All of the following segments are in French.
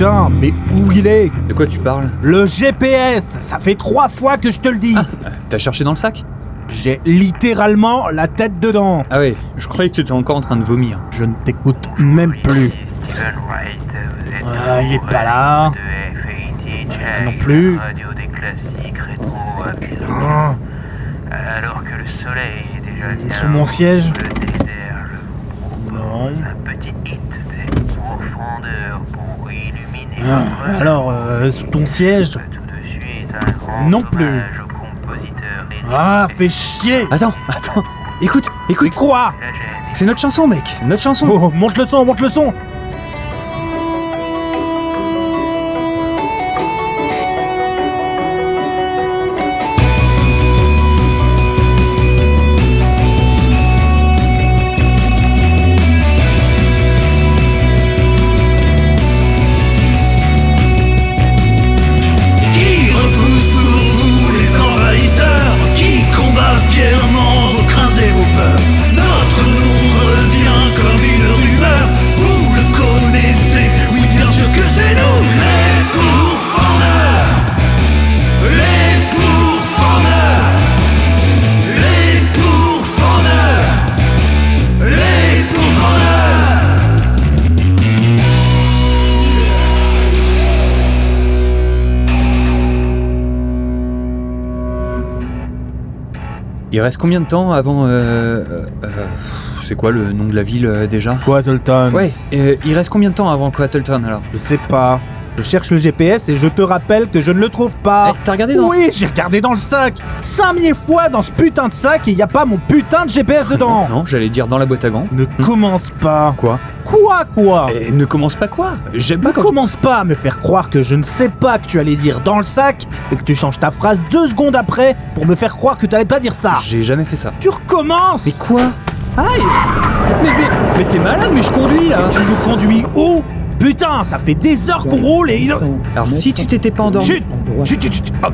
Mais où il est? De quoi tu parles? Le GPS Ça fait trois fois que je te le dis T'as cherché dans le sac? J'ai littéralement la tête dedans Ah ouais, je croyais que tu étais encore en train de vomir. Je ne t'écoute même plus. Ah, il est pas là. Euh, non plus. Ah, Alors que le soleil est déjà il est bien sous mon siège Non. Pour illuminer Ah, alors, euh, sous ton siège Tout de suite, un grand Non plus. Ah, fais chier Attends, attends. Écoute, Mais écoute. quoi. C'est notre chanson, mec. Notre chanson. Oh, monte le son, monte le son Il reste combien de temps avant. Euh, euh, euh, c'est quoi le nom de la ville euh, déjà? Quoi, Tolton Ouais, euh, il reste combien de temps avant Quattleton alors? Je sais pas. Je cherche le GPS et je te rappelle que je ne le trouve pas. Eh, T'as regardé dans. Oui, j'ai regardé dans le sac 5000 fois dans ce putain de sac et y a pas mon putain de GPS dedans Non, j'allais dire dans la boîte à gants. Ne commence pas Quoi? Quoi, quoi? Eh, Ne commence pas quoi? J'aime pas Ne quand. commence pas à me faire croire que je ne sais pas que tu allais dire dans le sac et que tu changes ta phrase deux secondes après pour me faire croire que tu allais pas dire ça. J'ai jamais fait ça. Tu recommences Mais quoi? Aïe Mais, mais, mais t'es malade, mais je conduis là Tu nous conduis où? Putain, ça fait des heures qu'on roule et il... Alors si tu t'étais pas endormi. Chut Chut, chut, chut. Ah,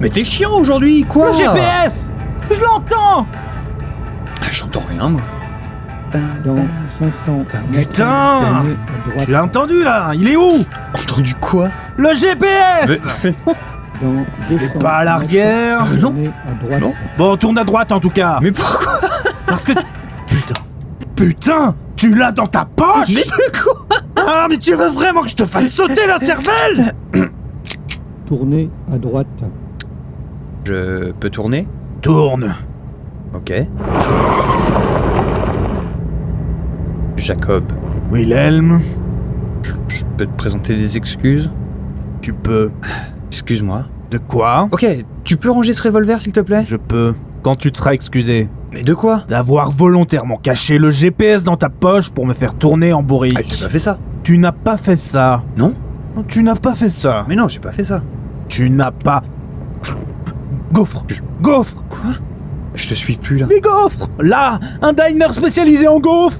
mais t'es chiant aujourd'hui, quoi? Le GPS Je l'entends Ah, J'entends rien, moi. Dans 500 Putain. Tu l'as entendu là Il est où? Entendu quoi? Le GPS Mais- Il est pas à l'arrière. Euh. Non. Bon, tourne à droite en tout cas. Mais pourquoi? Parce que... Putain. Putain Tu l'as dans ta poche Mais de quoi? Ah, mais tu veux vraiment que je te fasse sauter la cervelle? Tournez à droite. Je peux tourner? Tourne. Ok. Jacob, Wilhelm, je peux te présenter des excuses? Tu peux... Excuse-moi. De quoi? Ok, tu peux ranger ce revolver s'il te plaît? Je peux. Quand tu te seras excusé. Mais de quoi? D'avoir volontairement caché le GPS dans ta poche pour me faire tourner en bourrique. Ah, j'ai pas fait ça. Tu n'as pas fait ça. Non Tu n'as pas fait ça. Mais non, j'ai pas fait ça. Tu n'as pas... Gaufre Gaufre Je te suis plus là. Des gaufres Là Un diner spécialisé en gaufres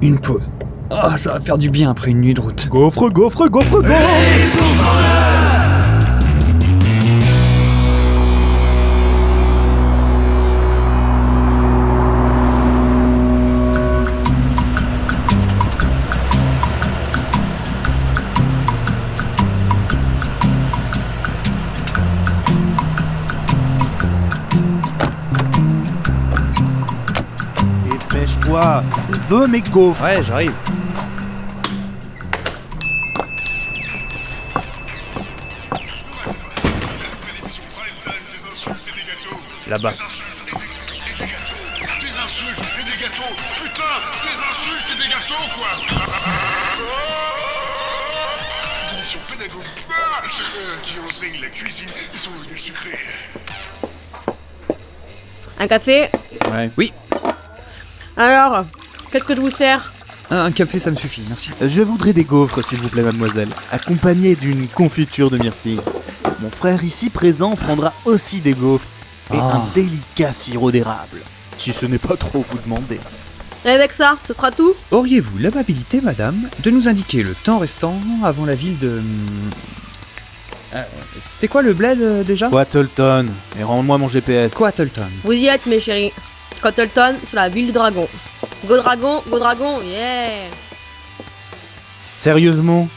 Une pause. Ah, ça va faire du bien après une nuit de route. Gaufre, gaufre, gaufre, gaufre Veux mes gaufres Ouais, j'arrive. Là-bas. Des insultes et des gâteaux Putain Des insultes et des gâteaux, quoi Commission pédagogique Ah, euh, qui enseigne la cuisine et son modèle sucré. Un café? Ouais. Oui, Alors, qu'est-ce que je vous sers un café ça me suffit, merci. Je voudrais des gaufres, s'il vous plaît, mademoiselle, accompagnées d'une confiture de myrtille. Mon frère ici présent prendra aussi des gaufres et Ah. un délicat sirop d'érable. Si ce n'est pas trop vous demander. Et avec ça, ce sera tout? Auriez-vous l'amabilité, madame, de nous indiquer le temps restant avant la ville de... euh, C'était quoi le bled euh, déjà? Wattleton, et rends-moi mon GPS. Quattleton. Vous y êtes, mes chéris. Cottleton, c'est la ville du dragon. Go dragon, go dragon, yeah Sérieusement?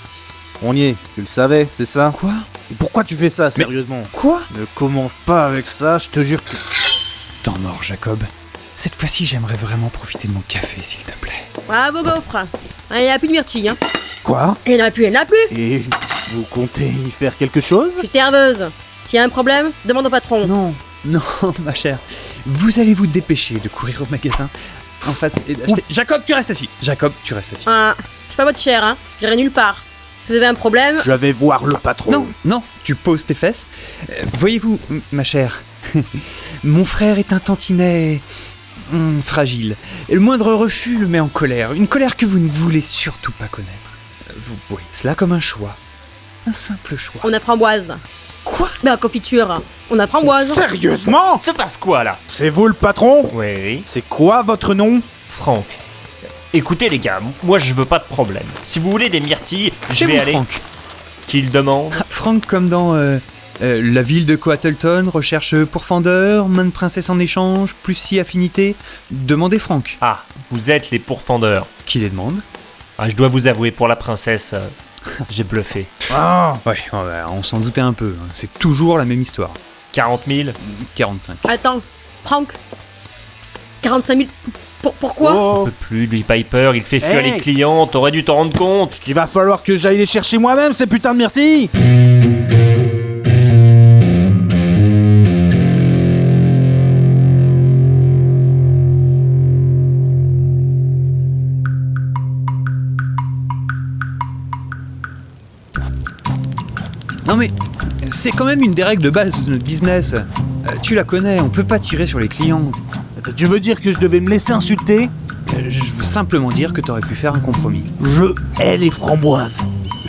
On y est, tu le savais, c'est ça? Quoi? Et Pourquoi tu fais ça, sérieusement? Quoi? Ne commence pas avec ça, je te jure que... Temps mort, Jacob. Cette fois-ci, j'aimerais vraiment profiter de mon café, s'il te plaît. Bravo, gaufre. Il n'y a plus de myrtille, hein. Quoi? Il n'y en a plus, il n'y en a plus. Et vous comptez y faire quelque chose? Je suis serveuse. S'il y a un problème, demande au patron. Non, non, ma chère. Vous allez vous dépêcher de courir au magasin en face et d'acheter. Jacob, tu restes assis. Jacob, tu restes assis. Ah, je suis pas votre chère, hein. J'irai nulle part. Vous avez un problème, Je vais voir le patron. Non, non, tu poses tes fesses. Euh, Voyez-vous, ma chère, mon frère est un tantinet hum, fragile. Et le moindre refus le met en colère. Une colère que vous ne voulez surtout pas connaître. Euh, Vous voyez cela comme un choix. Un simple choix. on a framboise. Quoi Ben, confiture. On a framboise. Sérieusement Se passe quoi là C'est vous le patron Oui, C'est quoi votre nom Franck. Écoutez les gars, moi je veux pas de problème. Si vous voulez des myrtilles, je vais vous, aller. Franck. Qui le demande Ah, Franck comme dans euh, euh, la ville de Coatleton, recherche pourfendeur, main de princesse en échange, plus si affinité. Demandez Franck. Ah, vous êtes les pourfendeurs. Qui les demande Ah, je dois vous avouer, pour la princesse, euh, j'ai bluffé. Ah Ouais, ouais, on s'en doutait un peu. hein. C'est toujours la même histoire. 40 000 45. Attends, Franck. 45 000. Pour, pourquoi Oh. peut plus, lui Piper, il fait fuir Hey les clients, t'aurais dû t'en rendre compte. Il va falloir que j'aille les chercher moi-même, ces putains de myrtilles Non mais, c'est quand même une des règles de base de notre business. Euh, tu la connais, on peut pas tirer sur les clients. Tu veux dire que je devais me laisser insulter? Euh, Je veux simplement dire que t'aurais pu faire un compromis. Je hais les framboises.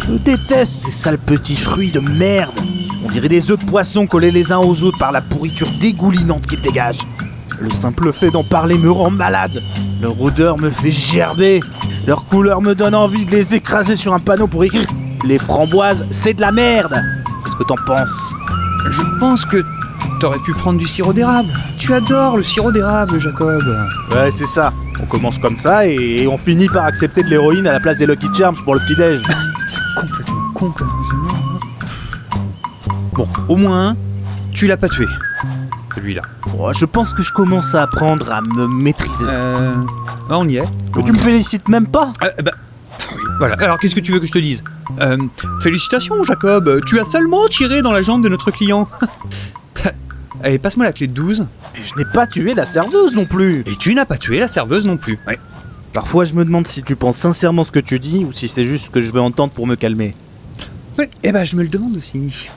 Je déteste ces sales petits fruits de merde. On dirait des œufs de poisson collés les uns aux autres par la pourriture dégoulinante qu'ils dégagent. Le simple fait d'en parler me rend malade. Leur odeur me fait gerber. Leur couleur me donne envie de les écraser sur un panneau pour écrire Les framboises, c'est de la merde. Qu'est-ce que t'en penses Je pense que t'aurais pu prendre du sirop d'érable. Tu adores le sirop d'érable, Jacob. Ouais, c'est ça. On commence comme ça et on finit par accepter de l'héroïne à la place des Lucky Charms pour le petit-déj. C'est complètement con comme raisonnement. Bon, au moins, tu l'as pas tué. Celui-là. Oh, je pense que je commence à apprendre à me maîtriser. Euh. ah, on y est. Mais tu me félicites même pas Euh, bah, oui, voilà. Alors, qu'est-ce que tu veux que je te dise? Euh, Félicitations, Jacob. Tu as seulement tiré dans la jambe de notre client. Allez, passe-moi la clé de 12. Et je n'ai pas tué la serveuse non plus. Et tu n'as pas tué la serveuse non plus. Ouais. Parfois, je me demande si tu penses sincèrement ce que tu dis ou si c'est juste ce que je veux entendre pour me calmer. Oui, eh ben, je me le demande aussi.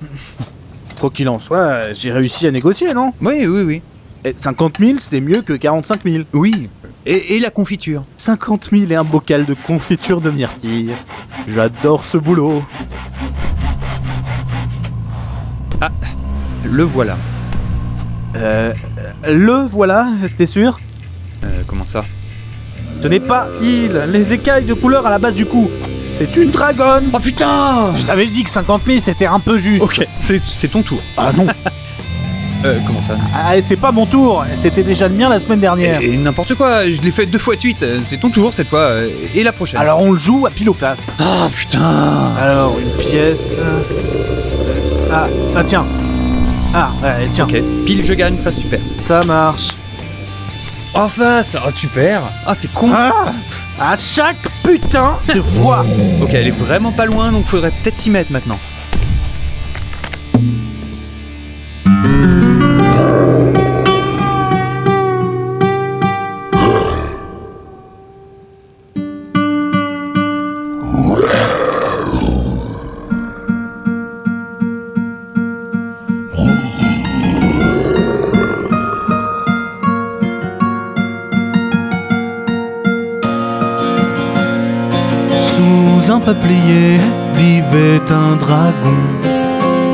Quoi qu'il en soit, j'ai réussi à négocier, non? Oui, oui, oui. Et 50 000, c'était mieux que 45 000. Oui. Et, et la confiture 50 000 et un bocal de confiture de myrtille. J'adore ce boulot. Le voilà. Euh, le voilà, t'es sûr? Euh, comment ça? Ce n'est pas il, les écailles de couleur à la base du cou. C'est une dragonne. Oh putain Je t'avais dit que 50 000 c'était un peu juste. Ok, c'est ton tour. Ah non. Euh, comment ça? Ah, c'est pas mon tour. C'était déjà le mien la semaine dernière. Et, et n'importe quoi, je l'ai fait deux fois de suite. C'est ton tour cette fois. euh, Et la prochaine. Alors on le joue à pile ou face. Ah putain Alors une pièce. Ah, ah tiens. Ah, ouais, tiens. Ok, pile je gagne, face tu perds. Ça marche. En face Ah tu perds Ah c'est con Ah À chaque putain de fois. Ok, elle est vraiment pas loin, donc faudrait peut-être s'y mettre maintenant. Peuplier vivait un dragon.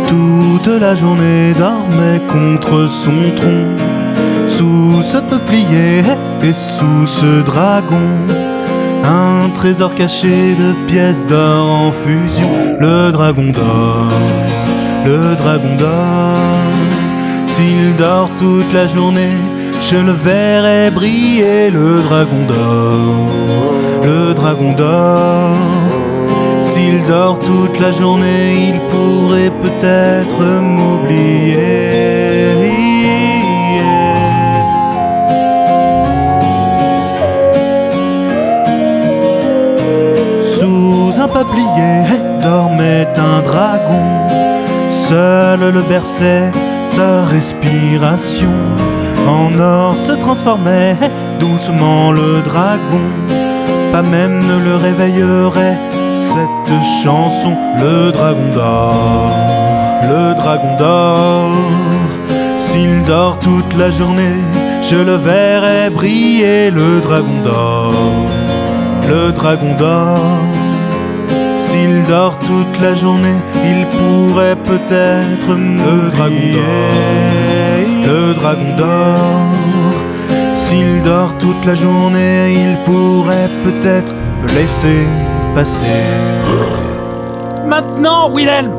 Toute la journée dormait contre son tronc. Sous ce peuplier et sous ce dragon, un trésor caché de pièces d'or en fusion. Le dragon dort, le dragon dort. S'il dort toute la journée, je le verrai briller. Le dragon dort, le dragon dort. S'il dort toute la journée, il pourrait peut-être m'oublier. Sous un peuplier dormait un dragon. Seul le berçait sa respiration. En or se transformait doucement le dragon. Pas même ne le réveillerait cette chanson. Le dragon dort, le dragon dort. S'il dort toute la journée, je le verrai briller. Le dragon dort, le dragon dort. S'il dort toute la journée, il pourrait peut-être me le dragon dort. Le dragon dort. S'il dort toute la journée, il pourrait peut-être me laisser Maintenant, Wilhelm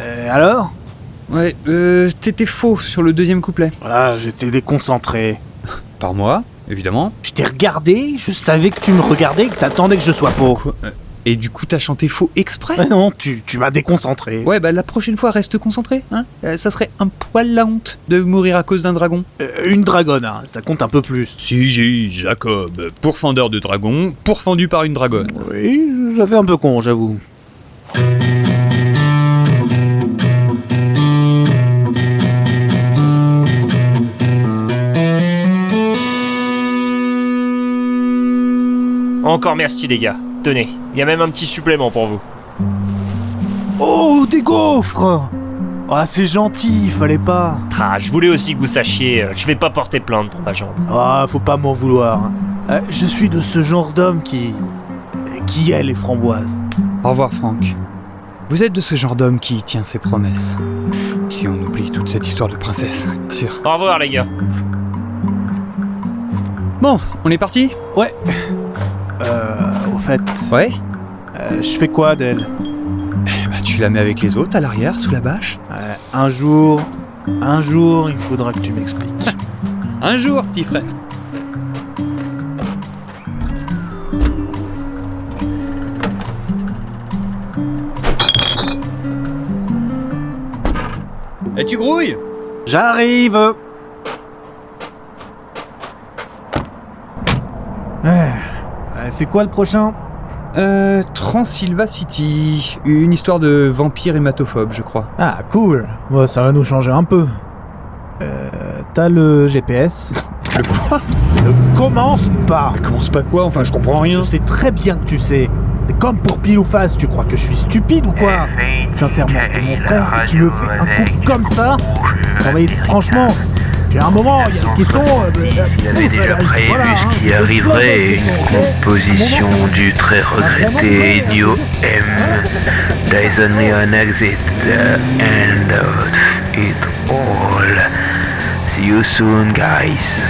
Euh, alors? Ouais, euh, t'étais faux sur le deuxième couplet. Voilà, j'étais déconcentré. Par moi, évidemment. Je t'ai regardé, je savais que tu me regardais et que t'attendais que je sois faux. Et du coup, t'as chanté faux exprès Mais non, tu, tu m'as déconcentré. Ouais, bah la prochaine fois, reste concentré, hein. Euh, ça serait un poil la honte de mourir à cause d'un dragon. Euh, une dragonne, hein, ça compte un peu plus. Si, j'ai Jacob, pourfendeur de dragon, pourfendu par une dragonne. Oui, ça fait un peu con, j'avoue. Encore merci les gars. Tenez, il y a même un petit supplément pour vous. Oh, des gaufres Ah, c'est gentil, fallait pas. Ah, je voulais aussi que vous sachiez, euh, je vais pas porter plainte pour ma jambe. Ah, faut pas m'en vouloir. Euh, je suis de ce genre d'homme qui. qui aime les framboises. Au revoir, Franck. Vous êtes de ce genre d'homme qui tient ses promesses. Si on oublie toute cette histoire de princesse, bien sûr. Au revoir les gars. Bon, on est parti? Ouais. Euh, fait. Ouais euh, je fais quoi d'elle Eh bah, tu la mets avec les autres à l'arrière, sous la bâche Euh, Un jour. Un jour, il faudra que tu m'expliques. Un jour, petit frère. Et tu grouilles? J'arrive Ouais. Euh, C'est quoi le prochain? Euh, Transylva City. Une histoire de vampire hématophobe, je crois. Ah, cool. Bon, ça va nous changer un peu. Euh, T'as le GPS Le quoi? Ne commence pas Commence pas quoi? Enfin, je comprends rien. Je sais très bien que tu sais. C'est comme pour pile ou face, tu crois que je suis stupide ou quoi? Sincèrement, t'es mon frère et tu me fais un coup comme ça? Non mais franchement, il y a un moment, il y a des questions... euh, Il avait déjà prévu hein. ce qui arriverait et une composition du très regretté New M. Only an exit, the end of it all. See you soon, guys.